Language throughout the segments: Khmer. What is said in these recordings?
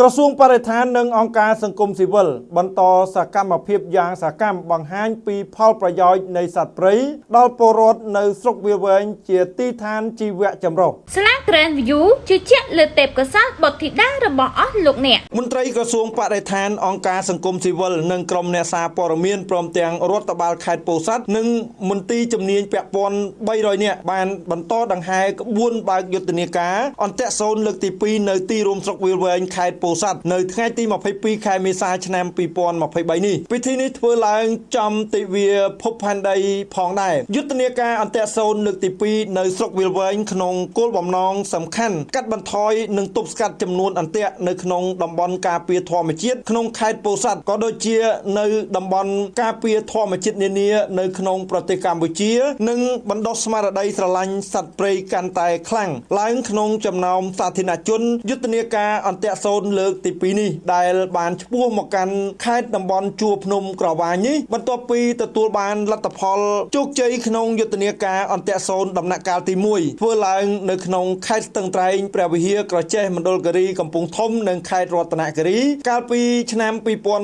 ក្រសួងបរិស្ថាននិងអង្គការសង្គមស៊ីវិលបន្តសកម្មភាពយ៉ាងសកម្មបង្ហាញពីផលប្រយោជន៍នៃសត្វព្រៃដល់ពលរដ្ឋនៅស្រុកវាលវែងជាទីឋានជីវៈចម្រុះស្លា Grand View ជឿជាក់លើទេពកោសល្យបុត្រធីតារបស់អស់លោកអ្នកមន្ត្រីក្រសួងបរិស្ថានអង្គការសង្គមស៊ីវិលនិងក្រុមអ្នកសារព័ត៌មានព្រមទាំងរដ្ឋបាលខេត្តពោធិ៍សាត់និងមន្ទីរជំនាញពាក់ព័ន្ធ300នាក់បានបន្តដង្ហែក្បួនបើកយុទ្ធនាការអន្តរសូនលើកទី2នៅទីរួមស្រុកវាលវែងខេត្តពោធិ៍សាត់នៅថ្ងៃទី22ខែមេសាឆ្នាំ2023នេះពិធីនេះធ្វើឡើងចំទិវាភពផែនដីផងដែរយុទ្ធនាការអន្តរសូនលើកទី2នៅស្រុកវាលវែងក្នុងគោលបំណងសំខាន់កាត់បន្ថយនិងទប់ស្កាត់ចំនួនអន្ទាក់នៅក្នុងតំបន់ការពារធម្មជាតិក្នុងខេត្តពោធិ៍សាត់ក៏ដូចជានៅតំបន់ការពារធម្មជាតិនានានៅក្នុងប្រទេសកម្ពុជា និងបណ្ដុះស្មារតីស្រឡាញ់សត្វព្រៃកាន់តែខ្លាំងឡើងក្នុងចំណោមសាធារណជនយុទ្ធនាការអន្តរសូនលើកទី2នេះដែលបានឈ្មោះមកកាន់ខេត្តតំបន់ជួរភ្នំក្រវាញនេះបន្ទាប់ពីទទួលបានលទ្ធផលជោគជ័យក្នុងយុទ្ធនាការអន្តរសូនដំណាក់កាលទី1ធ្វើឡើងនៅក្នុងខេត្តស្ទឹងត្រែងព្រះវិហារក្រចេះមណ្ឌលគិរីកំពង់ធំនិងខេត្តរតនគិរី កាលពីឆ្នាំ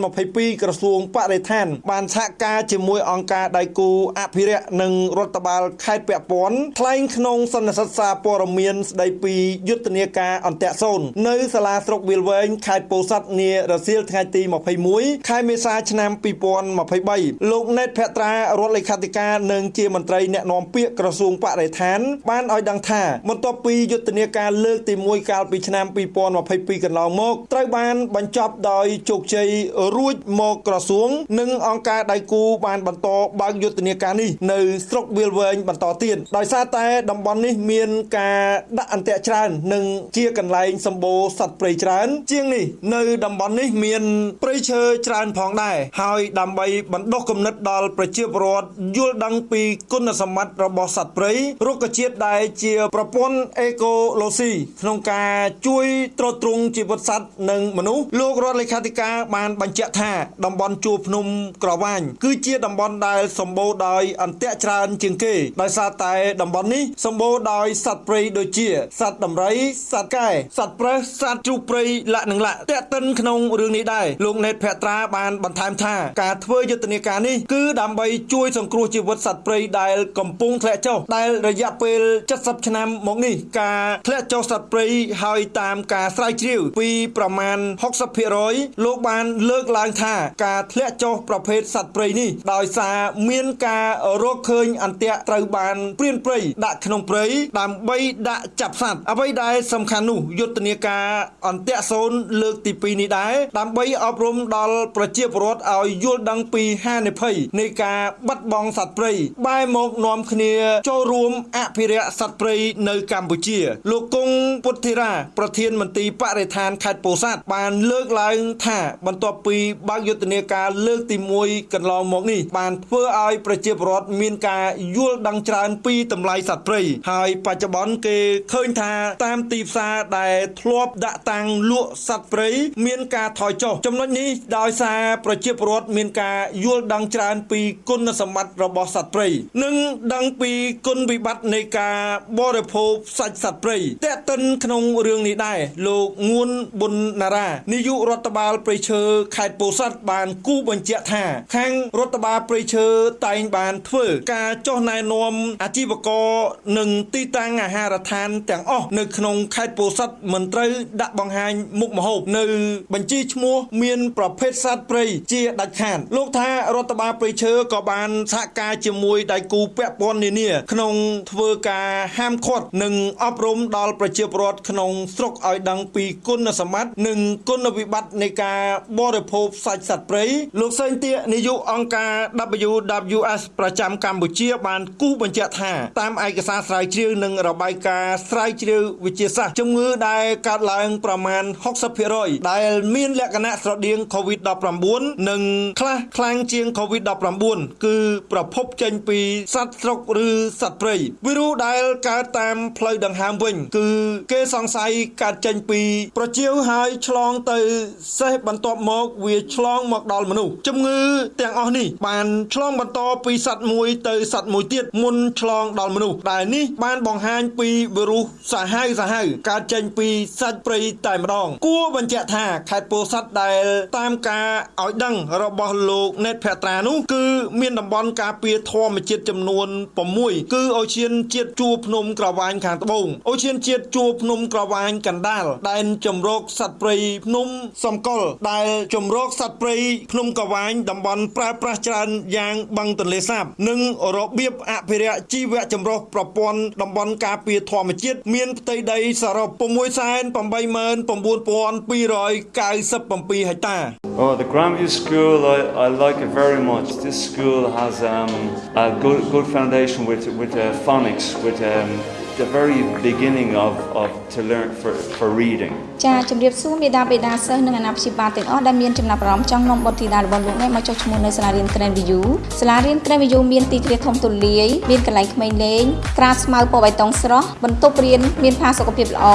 2022ក្រសួងបរិស្ថាន បានសហការជាមួយអង្គការដៃគូអភិរក្សនិងរដ្ឋបាលខេត្តពាក់ព័ន្ធថ្លែងក្នុងសន្និសីទសារព័ត៌មានស្ដីពីយុទ្ធនាការអន្តរសូននៅសាលាស្រុកវាលវែងខេត្តពោធិ៍សាត់នារសៀលថ្ងៃទី21ខែមេសាឆ្នាំ2023លោកណេតភត្រារដ្ឋលេខាធិការនិងជាមន្ត្រីអ្នកណែនាំពាក្យក្រសួងបរិស្ថាន បានឲ្យដឹងថាបន្ទាប់ពីយុទ្ធនាការលើកទី1កាលពីឆ្នាំ2022កន្លងមកត្រូវបានបញ្ចប់ដោយជោគជ័យរួចមកក្រសួង និងអង្គការដៃគូបានបន្តបើកយុទ្ធនាការនេះនៅស្រុកវាលវែងបន្តទៀតដោយសារតែតំបន់នេះមានការដាក់អន្ទាក់ច្រើន និងជាកន្លែងសម្បូរសត្វព្រៃច្រើនជាងនេះនៅតំបន់នេះមានព្រៃឈើច្រើនផងដែរហើយដើម្បីបណ្ដុះគំនិតដល់ប្រជាពលរដ្ឋយល់ដឹងពីគុណសម្បត្តិរបស់សត្វព្រៃរុក្ខជាតិដែលជាប្រព័ន្ធអេកូឡូស៊ីក្នុងការជួយទ្រទ្រង់ជីវិតសត្វនិងមនុស្សលោករដ្ឋលេខាធិការបានបញ្ជាក់ថាតំបន់ជួរភ្នំក្រវាញគឺជាតំបន់ដែលសម្បូរដោយអន្ទាក់ច្រើនជាងគេដោយសារតែតំបន់នេះសម្បូរដោយសត្វព្រៃដូចជាសត្វដំរីសត្វកែសត្វប្រើសសត្វជ្រូកព្រៃលក្ខនឹងលក្ខតាក់ទិនក្នុងរឿងនេះដែរលោកណេតភត្រាបានបន្ថែមថាការធ្វើយុទ្ធនាការនេះគឺដើម្បីជួយសង្គ្រោះជីវិតសត្វព្រៃដែលកំពុងធ្លាក់ចុះដែលរយៈពេល70ឆ្នាំមកនេះការធ្លាក់ចុះសត្វព្រៃហើយតាមការស្រាវជ្រាវពីប្រមាណ60%លោកបានលើកឡើងថាការធ្លាក់ចុះប្រភេទសត្វព្រៃនេះដោយសារមានការរកឃើញអន្ទាក់ត្រូវបានព្រានព្រៃដាក់ក្នុងព្រៃដើម្បីដាក់ចាប់សត្វអ្វីដែលសំខាន់នោះយុទ្ធនាការអន្ទាក់សូនលើកទី2នេះដែរដើម្បីអប់រំដល់ប្រជាពលរដ្ឋឲ្យយល់ដឹងពីហានិភ័យនៃការបាត់បង់សត្វព្រៃបែរមកនាំគ្នាចូលរួមអភិរក្សសត្វព្រៃនៅកម្ពុជា លោកគង់ពុទ្ធិរា ប្រធានមន្ត្រីបរិស្ថានខេត្តពោធិ៍សាត់បានលើកឡើងថាបន្ទាប់ពីបើកយុទ្ធនាការលើកទី1កន្លងមកនេះបានធ្វើឲ្យប្រជាពលរដ្ឋមានការយល់ដឹងច្រើនពីតម្លៃសត្វព្រៃហើយបច្ចុប្បន្នគេឃើញថាតាមទីផ្សារដែលធ្លាប់ដាក់តាំងលក់សត្វព្រៃមានការថយចុះចំណុចនេះដោយសារប្រជាពលរដ្ឋមានការយល់ដឹងច្រើនពីគុណសម្បត្តិរបស់សត្វព្រៃនិងដឹងពីគុណវិបត្តិនៃការបរិភោគសាច់សត្វព្រៃតេតិនក្នុងរឿងនេះដែរលោកងួនប៊ុនណារ៉ានាយករដ្ឋបាលព្រៃឈើខេត្តពោធិ៍សាត់បានគូបញ្ជាក់ថា ខាងរដ្ឋបាលព្រៃឈើតែងបានធ្វើការចុះណែនាំអាជីវករនិងទីតាំងអាហារដ្ឋានទាំងអស់នៅក្នុងខេត្តពោធិ៍សាត់មិនត្រូវដាក់បង្ហាញមុខម្ហូបនៅ បញ្ជីឈ្មោះមាន ប្រភេទសត្វព្រៃជាដាច់ខាតលោកថារដ្ឋបាលព្រៃឈើក៏បានសហការជាមួយដៃគូពាក់ព័ន្ធនានា ក្នុងធ្វើការហាមឃាត់និងអប់រំដល់ប្រជាពលរដ្ឋក្នុងស្រុកឲ្យដឹងពីគុណសម្បត្តិនិងគុណវិបត្តិនៃការបរិភោគសាច់សត្វព្រៃលោកសេងទានាយកអង្គការ WWF ប្រចាំកម្ពុជាបានគូសបញ្ជាក់ថាតាមឯកសារស្រាវជ្រាវនិងរបាយការណ៍ស្រាវជ្រាវវិទ្យាសាស្ត្រជំងឺដែលកើតឡើងប្រមាណ60%ដែលមានលក្ខណៈស្រដៀង COVID-19 និងខ្លះខ្លាំងជាង COVID-19 គឺប្រភពចេញពីសត្វស្រុកឬសត្វព្រៃវីរុសដែលកើតតាមផ្លូវដង្ហើមវិញ គឺគេសង្ស័យកើតចេញពី ប្រជៀវហើយឆ្លងទៅសេះបន្ទាប់មកវាឆ្លងមកដល់មនុស្សជំងឺទាំងអស់នេះបានឆ្លងបន្តពីសត្វមួយទៅសត្វមួយទៀតមុនឆ្លងដល់មនុស្សដែលនេះបានបង្ហាញពីវីរុសសាហាវសាហាវកើតចេញពីសាច់ព្រៃតែម្ដងគួរបញ្ជាក់ថាខេត្តពោធិ៍សាត់ដែលតាមការឲ្យដឹងរបស់លោកណេតភត្រានោះគឺមានតំបន់ការពារធម្មជាតិចំនួន6គឺអូឈានជាតិជួរភ្នំក្រវ៉ាញខាងត្បូងអូឈានជាតិជួរភ្នំក្រវ៉ាញកណ្ដាលដែនជំរកសត្វព្រៃភ្នំសំកុលដែលជំរកសត្វព្រៃភ្នំក្រវ៉ាញតំបន់ប្រើប្រាស់ច្រើនយ៉ាងបឹងទន្លេសាប និងរបៀបអភិរក្សជីវៈចម្រុះប្រព័ន្ធតំបន់ការពារធម្មជាតិមានផ្ទៃដីសរុប 689,297ហិកតា Oh, the Grandview School, I, I like it very much. This school has um, a good, good foundation with, with uh, phonics, with um, the very beginning of, of to learn for, for reading. ចាជំរាបសួរមេដាបេដាសិស្សនិងអាណាព្យាបាលទាំងអស់ដែលមានចំណាប់អារម្មណ៍ចង់នាំបុត្រធីតារបស់លោកអ្នកមកចុះឈ្មោះនៅសាលារៀន Grand View សាលារៀន Grand View មានទីធ្លាធំទូលាយមានកន្លែងក្មេងលេងក្រាលស្មៅពណ៌បៃតងស្រស់បន្ទប់រៀនមានផាសុកភាពល្អ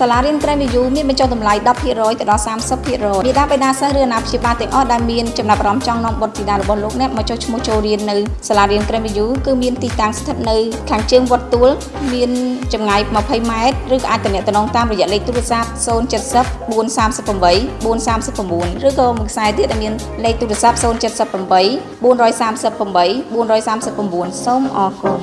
សាលារៀន Grand View មានបញ្ចុះតម្លៃ10%ទៅដល់30%មេដាបេដាសិស្សឬអាណាព្យាបាលទាំងអស់ដែលមានចំណាប់អារម្មណ៍ចង់នាំបុត្រធីតារបស់លោកអ្នកមកចុះឈ្មោះចូលរៀននៅសាលារៀន Grand View គឺមានទីតាំងស្ថិតនៅខាងជើងវត្តទួលមានចម្ងាយ20ម៉ែត្រឬក៏អាចទំនាក់ទំនងតាមរយៈលេខទូរស័ព្ទ070 438 439ឬក៏មួយខ្សែទៀតដែលមានលេខទូរស័ព្ទ078 438 439សូមអរគុណ